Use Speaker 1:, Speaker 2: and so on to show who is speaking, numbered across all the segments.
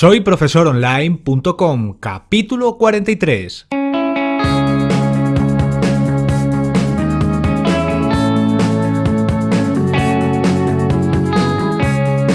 Speaker 1: Soy profesoronline.com, capítulo 43.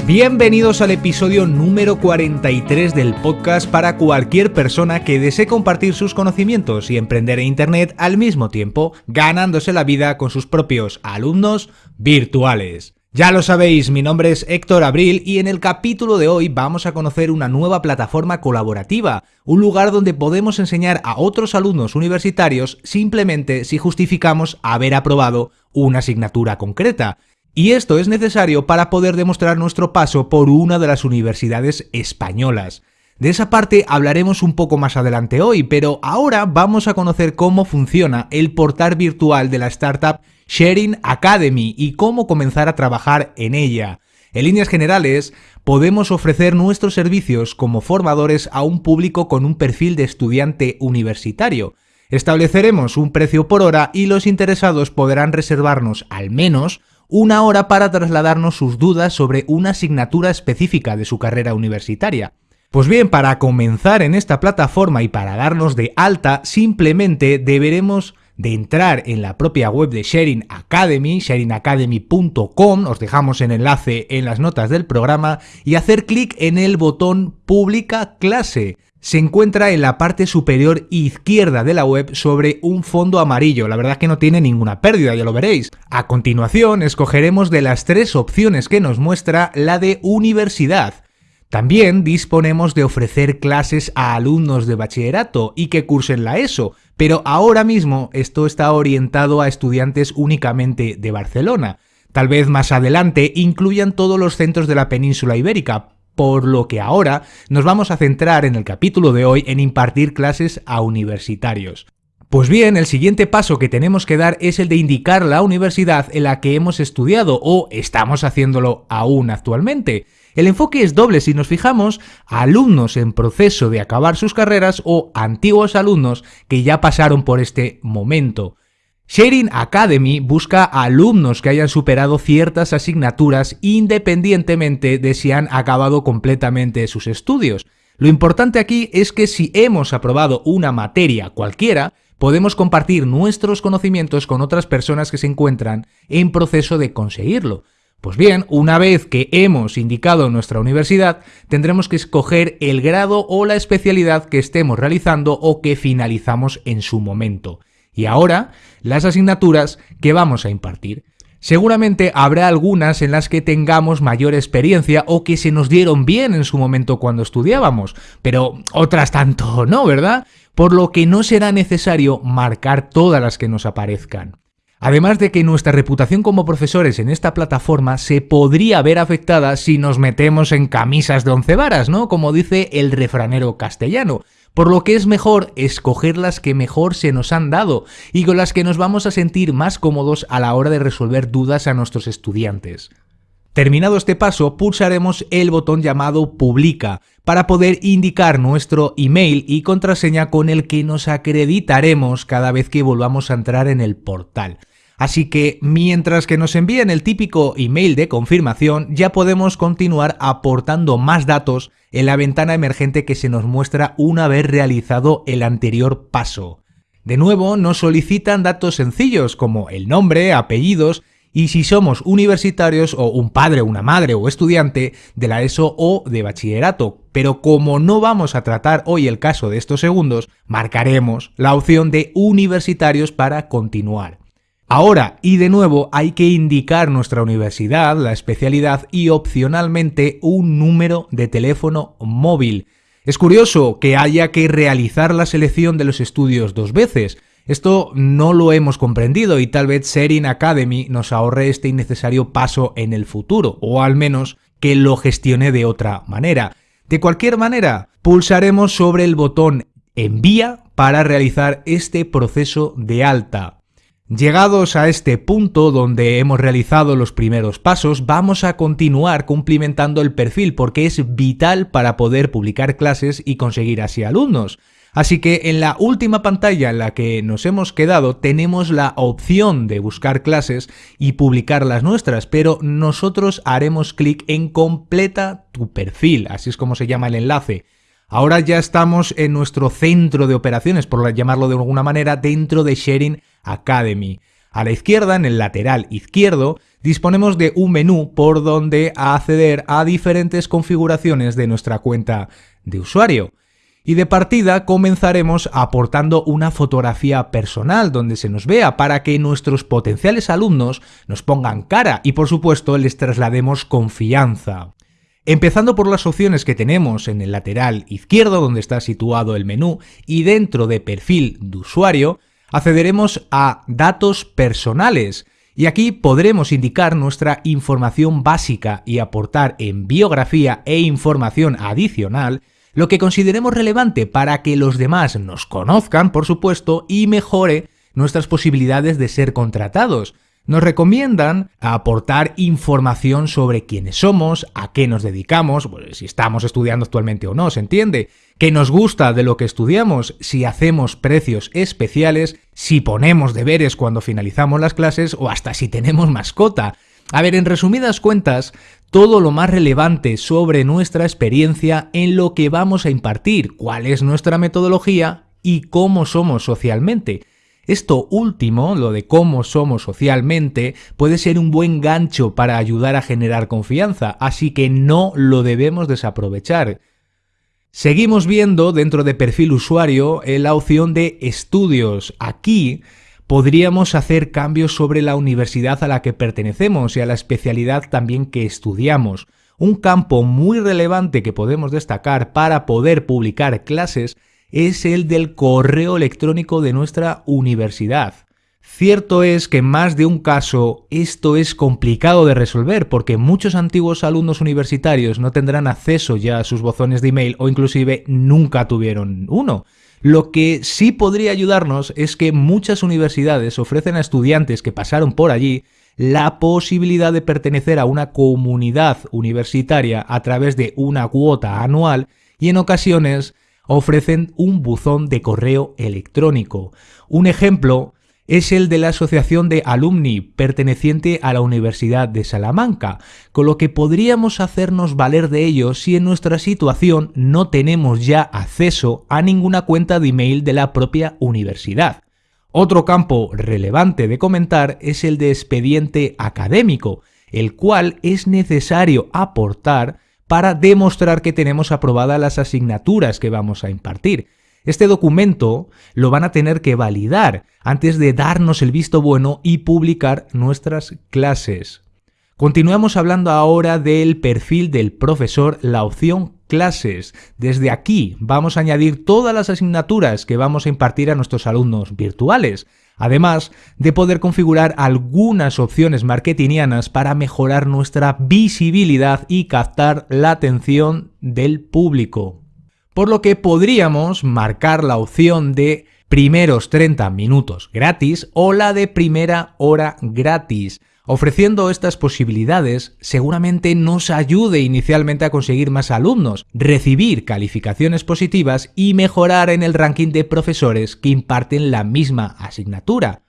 Speaker 1: Bienvenidos al episodio número 43 del podcast para cualquier persona que desee compartir sus conocimientos y emprender en Internet al mismo tiempo, ganándose la vida con sus propios alumnos virtuales. Ya lo sabéis, mi nombre es Héctor Abril y en el capítulo de hoy vamos a conocer una nueva plataforma colaborativa, un lugar donde podemos enseñar a otros alumnos universitarios simplemente si justificamos haber aprobado una asignatura concreta. Y esto es necesario para poder demostrar nuestro paso por una de las universidades españolas. De esa parte hablaremos un poco más adelante hoy, pero ahora vamos a conocer cómo funciona el portal virtual de la startup Sharing Academy y cómo comenzar a trabajar en ella. En líneas generales, podemos ofrecer nuestros servicios como formadores a un público con un perfil de estudiante universitario. Estableceremos un precio por hora y los interesados podrán reservarnos al menos una hora para trasladarnos sus dudas sobre una asignatura específica de su carrera universitaria. Pues bien, para comenzar en esta plataforma y para darnos de alta, simplemente deberemos de entrar en la propia web de Sharing Academy, sharingacademy.com, os dejamos el enlace en las notas del programa, y hacer clic en el botón Publica clase se encuentra en la parte superior izquierda de la web sobre un fondo amarillo. La verdad que no tiene ninguna pérdida, ya lo veréis. A continuación, escogeremos de las tres opciones que nos muestra la de universidad. También disponemos de ofrecer clases a alumnos de bachillerato y que cursen la ESO, pero ahora mismo esto está orientado a estudiantes únicamente de Barcelona. Tal vez más adelante incluyan todos los centros de la península ibérica, por lo que ahora nos vamos a centrar en el capítulo de hoy en impartir clases a universitarios. Pues bien, el siguiente paso que tenemos que dar es el de indicar la universidad en la que hemos estudiado o estamos haciéndolo aún actualmente. El enfoque es doble si nos fijamos alumnos en proceso de acabar sus carreras o antiguos alumnos que ya pasaron por este momento. Sharing Academy busca alumnos que hayan superado ciertas asignaturas independientemente de si han acabado completamente sus estudios. Lo importante aquí es que si hemos aprobado una materia cualquiera, podemos compartir nuestros conocimientos con otras personas que se encuentran en proceso de conseguirlo. Pues bien, una vez que hemos indicado nuestra universidad, tendremos que escoger el grado o la especialidad que estemos realizando o que finalizamos en su momento y ahora las asignaturas que vamos a impartir. Seguramente habrá algunas en las que tengamos mayor experiencia o que se nos dieron bien en su momento cuando estudiábamos, pero otras tanto no, ¿verdad? Por lo que no será necesario marcar todas las que nos aparezcan. Además de que nuestra reputación como profesores en esta plataforma se podría ver afectada si nos metemos en camisas de once varas, ¿no? Como dice el refranero castellano por lo que es mejor escoger las que mejor se nos han dado y con las que nos vamos a sentir más cómodos a la hora de resolver dudas a nuestros estudiantes. Terminado este paso, pulsaremos el botón llamado Publica para poder indicar nuestro email y contraseña con el que nos acreditaremos cada vez que volvamos a entrar en el portal. Así que mientras que nos envíen el típico email de confirmación, ya podemos continuar aportando más datos en la ventana emergente que se nos muestra una vez realizado el anterior paso. De nuevo, nos solicitan datos sencillos como el nombre, apellidos y si somos universitarios o un padre, una madre o estudiante de la ESO o de bachillerato. Pero como no vamos a tratar hoy el caso de estos segundos, marcaremos la opción de universitarios para continuar. Ahora, y de nuevo, hay que indicar nuestra universidad, la especialidad y opcionalmente un número de teléfono móvil. Es curioso que haya que realizar la selección de los estudios dos veces. Esto no lo hemos comprendido y tal vez Sharing Academy nos ahorre este innecesario paso en el futuro, o al menos que lo gestione de otra manera. De cualquier manera, pulsaremos sobre el botón Envía para realizar este proceso de alta. Llegados a este punto donde hemos realizado los primeros pasos, vamos a continuar cumplimentando el perfil porque es vital para poder publicar clases y conseguir así alumnos. Así que en la última pantalla en la que nos hemos quedado tenemos la opción de buscar clases y publicar las nuestras, pero nosotros haremos clic en completa tu perfil, así es como se llama el enlace. Ahora ya estamos en nuestro centro de operaciones, por llamarlo de alguna manera, dentro de Sharing Academy. A la izquierda, en el lateral izquierdo, disponemos de un menú por donde acceder a diferentes configuraciones de nuestra cuenta de usuario. Y de partida comenzaremos aportando una fotografía personal donde se nos vea para que nuestros potenciales alumnos nos pongan cara y por supuesto les traslademos confianza. Empezando por las opciones que tenemos en el lateral izquierdo donde está situado el menú y dentro de perfil de usuario, accederemos a datos personales y aquí podremos indicar nuestra información básica y aportar en biografía e información adicional lo que consideremos relevante para que los demás nos conozcan, por supuesto, y mejore nuestras posibilidades de ser contratados. Nos recomiendan aportar información sobre quiénes somos, a qué nos dedicamos, si estamos estudiando actualmente o no, ¿se entiende? ¿Qué nos gusta de lo que estudiamos? Si hacemos precios especiales, si ponemos deberes cuando finalizamos las clases o hasta si tenemos mascota. A ver, en resumidas cuentas, todo lo más relevante sobre nuestra experiencia en lo que vamos a impartir, cuál es nuestra metodología y cómo somos socialmente. Esto último, lo de cómo somos socialmente, puede ser un buen gancho para ayudar a generar confianza, así que no lo debemos desaprovechar. Seguimos viendo dentro de perfil usuario la opción de estudios. Aquí podríamos hacer cambios sobre la universidad a la que pertenecemos y a la especialidad también que estudiamos. Un campo muy relevante que podemos destacar para poder publicar clases es el del correo electrónico de nuestra universidad. Cierto es que en más de un caso esto es complicado de resolver porque muchos antiguos alumnos universitarios no tendrán acceso ya a sus bozones de email o inclusive nunca tuvieron uno. Lo que sí podría ayudarnos es que muchas universidades ofrecen a estudiantes que pasaron por allí la posibilidad de pertenecer a una comunidad universitaria a través de una cuota anual y en ocasiones ofrecen un buzón de correo electrónico. Un ejemplo es el de la Asociación de Alumni perteneciente a la Universidad de Salamanca, con lo que podríamos hacernos valer de ello si en nuestra situación no tenemos ya acceso a ninguna cuenta de email de la propia universidad. Otro campo relevante de comentar es el de expediente académico, el cual es necesario aportar para demostrar que tenemos aprobadas las asignaturas que vamos a impartir. Este documento lo van a tener que validar antes de darnos el visto bueno y publicar nuestras clases. Continuamos hablando ahora del perfil del profesor, la opción clases. Desde aquí vamos a añadir todas las asignaturas que vamos a impartir a nuestros alumnos virtuales, además de poder configurar algunas opciones marketingianas para mejorar nuestra visibilidad y captar la atención del público por lo que podríamos marcar la opción de primeros 30 minutos gratis o la de primera hora gratis. Ofreciendo estas posibilidades, seguramente nos ayude inicialmente a conseguir más alumnos, recibir calificaciones positivas y mejorar en el ranking de profesores que imparten la misma asignatura.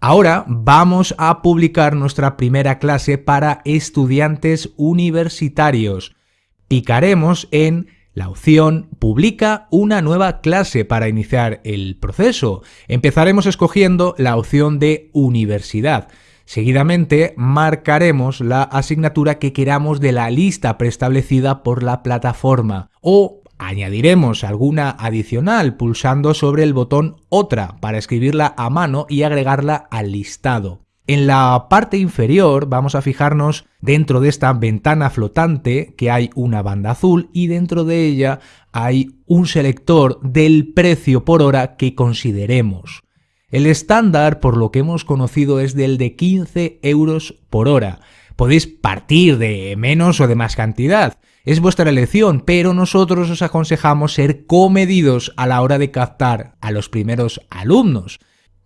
Speaker 1: Ahora vamos a publicar nuestra primera clase para estudiantes universitarios. Picaremos en la opción publica una nueva clase para iniciar el proceso. Empezaremos escogiendo la opción de universidad. Seguidamente marcaremos la asignatura que queramos de la lista preestablecida por la plataforma o añadiremos alguna adicional pulsando sobre el botón Otra para escribirla a mano y agregarla al listado. En la parte inferior vamos a fijarnos dentro de esta ventana flotante que hay una banda azul y dentro de ella hay un selector del precio por hora que consideremos. El estándar, por lo que hemos conocido, es del de 15 euros por hora. Podéis partir de menos o de más cantidad. Es vuestra elección, pero nosotros os aconsejamos ser comedidos a la hora de captar a los primeros alumnos.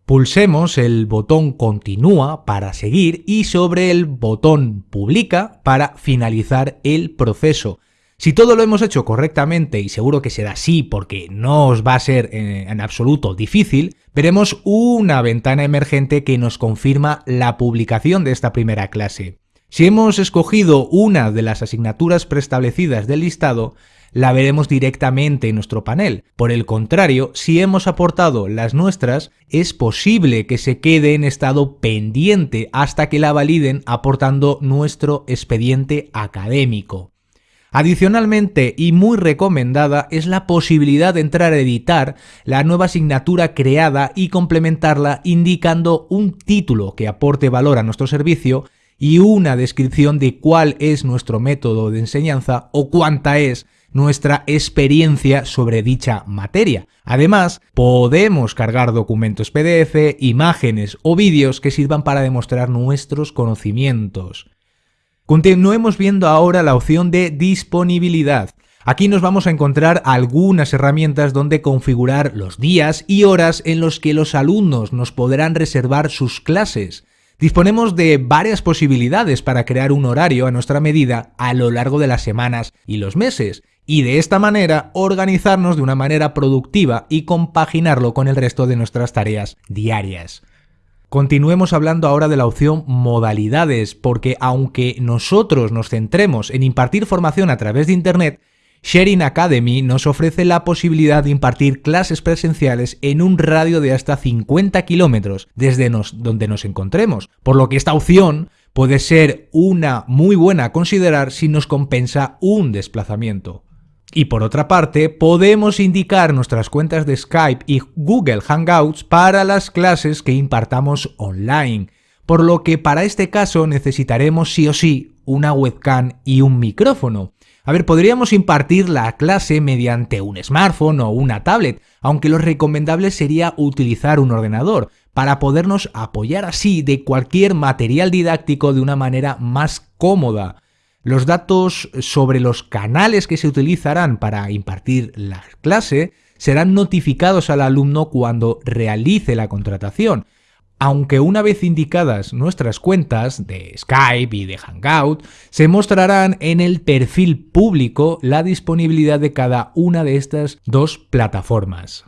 Speaker 1: Pulsemos el botón Continúa para seguir y sobre el botón Publica para finalizar el proceso. Si todo lo hemos hecho correctamente, y seguro que será así porque no os va a ser eh, en, absoluto difícil, veremos una ventana emergente que nos confirma la publicación de esta primera clase. Si hemos escogido una de las asignaturas preestablecidas del listado, la veremos directamente en nuestro panel. Por el contrario, si hemos aportado las nuestras, es posible que se quede en estado pendiente hasta que la validen aportando nuestro expediente académico. Adicionalmente, y muy recomendada, es la posibilidad de entrar a editar la nueva asignatura creada y complementarla indicando un título que aporte valor a nuestro servicio y una descripción de cuál es nuestro método de enseñanza o cuánta es nuestra experiencia sobre dicha materia. Además, podemos cargar documentos PDF, imágenes o vídeos que sirvan para demostrar nuestros conocimientos. Continuemos viendo ahora la opción de disponibilidad. Aquí nos vamos a encontrar algunas herramientas donde configurar los días y horas en los que los alumnos nos podrán reservar sus clases. Disponemos de varias posibilidades para crear un horario a nuestra medida a lo largo de las semanas y los meses, y de esta manera organizarnos de una manera productiva y compaginarlo con el resto de nuestras tareas diarias. Continuemos hablando ahora de la opción modalidades, porque aunque nosotros nos centremos en impartir formación a través de Internet, Sharing Academy nos ofrece la posibilidad de impartir clases presenciales en un radio de hasta 50 kilómetros desde donde nos encontremos, por lo que esta opción puede ser una muy buena a considerar si nos compensa un desplazamiento. Y por otra parte, podemos indicar nuestras cuentas de Skype y Google Hangouts para las clases que impartamos online, por lo que para este caso necesitaremos sí o sí una webcam y un micrófono. A ver, podríamos impartir la clase mediante un smartphone o una tablet, aunque lo recomendable sería utilizar un ordenador, para podernos apoyar así de cualquier material didáctico de una manera más cómoda. Los datos sobre los canales que se utilizarán para impartir la clase serán notificados al alumno cuando realice la contratación, aunque una vez indicadas nuestras cuentas de Skype y de Hangout, se mostrarán en el perfil público la disponibilidad de cada una de estas dos plataformas.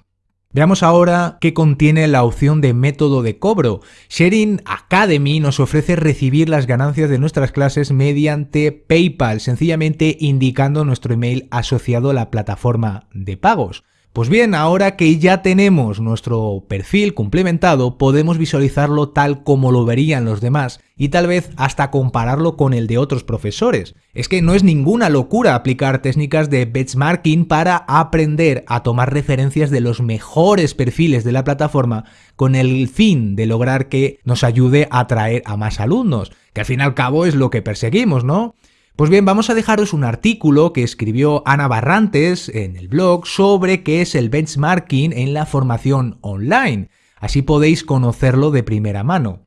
Speaker 1: Veamos ahora qué contiene la opción de método de cobro. Sharing Academy nos ofrece recibir las ganancias de nuestras clases mediante PayPal, sencillamente indicando nuestro email asociado a la plataforma de pagos. Pues bien, ahora que ya tenemos nuestro perfil complementado, podemos visualizarlo tal como lo verían los demás y tal vez hasta compararlo con el de otros profesores. Es que no es ninguna locura aplicar técnicas de benchmarking para aprender a tomar referencias de los mejores perfiles de la plataforma con el fin de lograr que nos ayude a atraer a más alumnos, que al fin y al cabo es lo que perseguimos, ¿no? Pues bien, vamos a dejaros un artículo que escribió Ana Barrantes en el blog sobre qué es el benchmarking en la formación online. Así podéis conocerlo de primera mano.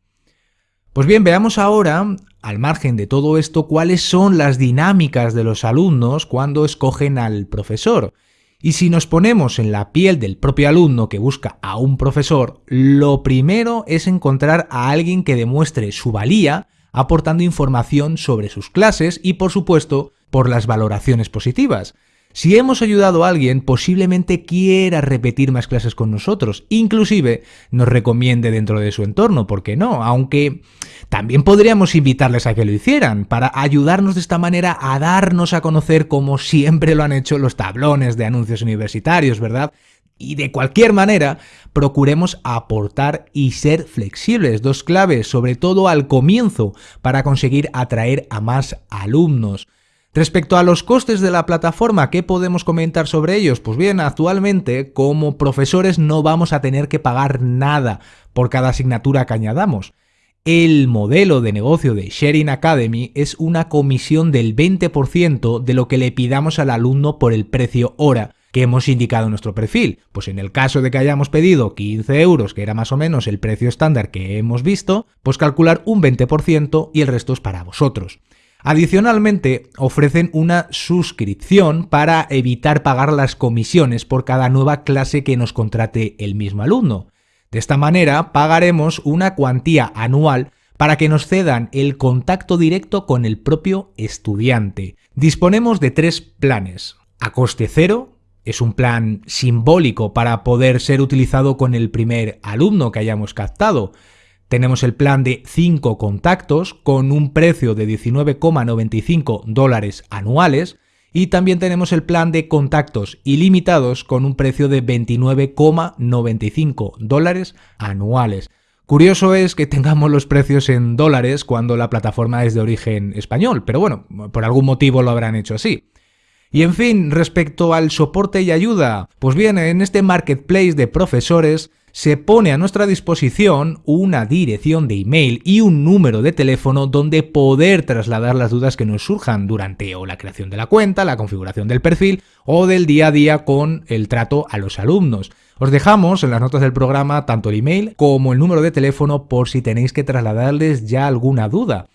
Speaker 1: Pues bien, veamos ahora, al margen de todo esto, cuáles son las dinámicas de los alumnos cuando escogen al profesor. Y si nos ponemos en la piel del propio alumno que busca a un profesor, lo primero es encontrar a alguien que demuestre su valía aportando información sobre sus clases y, por supuesto, por las valoraciones positivas. Si hemos ayudado a alguien, posiblemente quiera repetir más clases con nosotros, inclusive nos recomiende dentro de su entorno, ¿por qué no? Aunque también podríamos invitarles a que lo hicieran, para ayudarnos de esta manera a darnos a conocer como siempre lo han hecho los tablones de anuncios universitarios, ¿verdad? Y de cualquier manera, procuremos aportar y ser flexibles, dos claves, sobre todo al comienzo, para conseguir atraer a más alumnos. Respecto a los costes de la plataforma, ¿qué podemos comentar sobre ellos? Pues bien, actualmente como profesores no vamos a tener que pagar nada por cada asignatura que añadamos. El modelo de negocio de Sharing Academy es una comisión del 20% de lo que le pidamos al alumno por el precio hora, que hemos indicado en nuestro perfil. Pues en el caso de que hayamos pedido 15 euros, que era más o menos el precio estándar que hemos visto, pues calcular un 20% y el resto es para vosotros. Adicionalmente, ofrecen una suscripción para evitar pagar las comisiones por cada nueva clase que nos contrate el mismo alumno. De esta manera, pagaremos una cuantía anual para que nos cedan el contacto directo con el propio estudiante. Disponemos de tres planes. A coste cero, es un plan simbólico para poder ser utilizado con el primer alumno que hayamos captado. Tenemos el plan de 5 contactos con un precio de 19,95 dólares anuales y también tenemos el plan de contactos ilimitados con un precio de 29,95 dólares anuales. Curioso es que tengamos los precios en dólares cuando la plataforma es de origen español, pero bueno, por algún motivo lo habrán hecho así. Y en fin, respecto al soporte y ayuda, pues bien, en este marketplace de profesores se pone a nuestra disposición una dirección de email y un número de teléfono donde poder trasladar las dudas que nos surjan durante o la creación de la cuenta, la configuración del perfil o del día a día con el trato a los alumnos. Os dejamos en las notas del programa tanto el email como el número de teléfono por si tenéis que trasladarles ya alguna duda.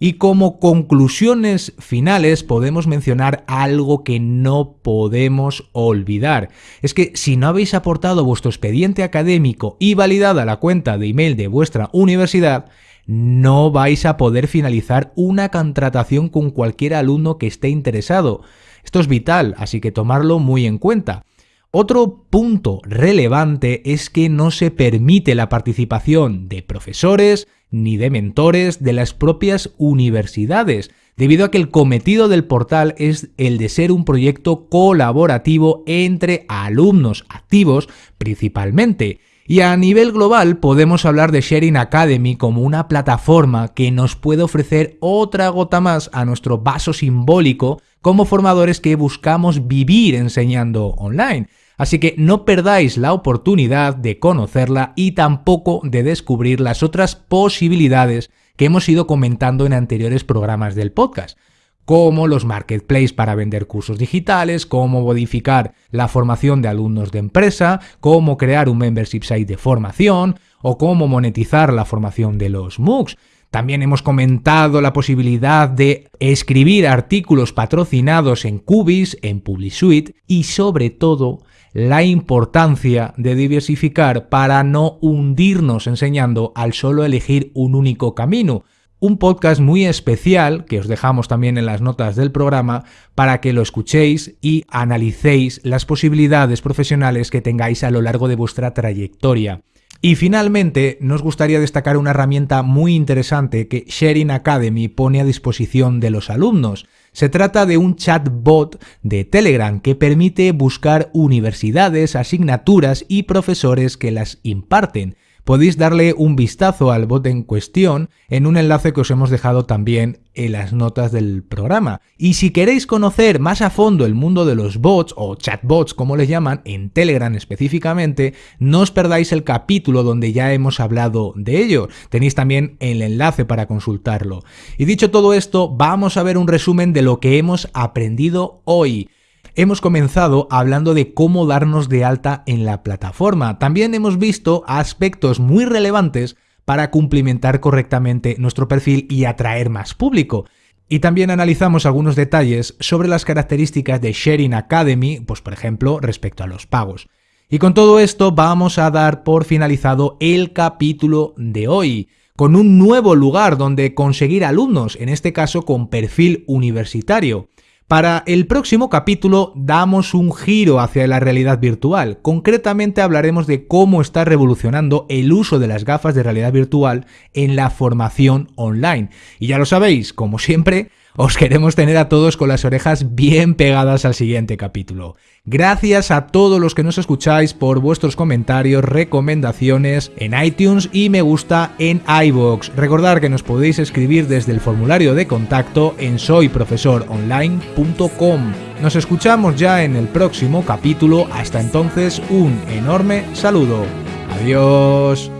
Speaker 1: Y como conclusiones finales podemos mencionar algo que no podemos olvidar. Es que si no habéis aportado vuestro expediente académico y validada la cuenta de email de vuestra universidad, no vais a poder finalizar una contratación con cualquier alumno que esté interesado. Esto es vital, así que tomarlo muy en cuenta. Otro punto relevante es que no se permite la participación de profesores ni de mentores de las propias universidades, debido a que el cometido del portal es el de ser un proyecto colaborativo entre alumnos activos principalmente. Y a nivel global podemos hablar de Sharing Academy como una plataforma que nos puede ofrecer otra gota más a nuestro vaso simbólico como formadores que buscamos vivir enseñando online. Así que no perdáis la oportunidad de conocerla y tampoco de descubrir las otras posibilidades que hemos ido comentando en anteriores programas del podcast como los marketplaces para vender cursos digitales, cómo modificar la formación de alumnos de empresa, cómo crear un membership site de formación o cómo monetizar la formación de los MOOCs. También hemos comentado la posibilidad de escribir artículos patrocinados en Cubis, en PubliSuite y sobre todo la importancia de diversificar para no hundirnos enseñando al solo elegir un único camino. Un podcast muy especial que os dejamos también en las notas del programa para que lo escuchéis y analicéis las posibilidades profesionales que tengáis a lo largo de vuestra trayectoria. Y finalmente, nos gustaría destacar una herramienta muy interesante que Sharing Academy pone a disposición de los alumnos. Se trata de un chatbot de Telegram que permite buscar universidades, asignaturas y profesores que las imparten podéis darle un vistazo al bot en cuestión en un enlace que os hemos dejado también en las notas del programa. Y si queréis conocer más a fondo el mundo de los bots o chatbots como les llaman, en Telegram específicamente, no os perdáis el capítulo donde ya hemos hablado de ello. Tenéis también el enlace para consultarlo. Y dicho todo esto, vamos a ver un resumen de lo que hemos aprendido hoy. Hemos comenzado hablando de cómo darnos de alta en la plataforma. También hemos visto aspectos muy relevantes para cumplimentar correctamente nuestro perfil y atraer más público. Y también analizamos algunos detalles sobre las características de Sharing Academy, pues por ejemplo respecto a los pagos. Y con todo esto vamos a dar por finalizado el capítulo de hoy, con un nuevo lugar donde conseguir alumnos, en este caso con perfil universitario. Para el próximo capítulo damos un giro hacia la realidad virtual. Concretamente hablaremos de cómo está revolucionando el uso de las gafas de realidad virtual en la formación online. Y ya lo sabéis, como siempre, os queremos tener a todos con las orejas bien pegadas al siguiente capítulo. Gracias a todos los que nos escucháis por vuestros comentarios, recomendaciones en iTunes y me gusta en iVoox. Recordad que nos podéis escribir desde el formulario de contacto en soyprofesoronline.com. Nos escuchamos ya en el próximo capítulo. Hasta entonces, un enorme saludo. Adiós.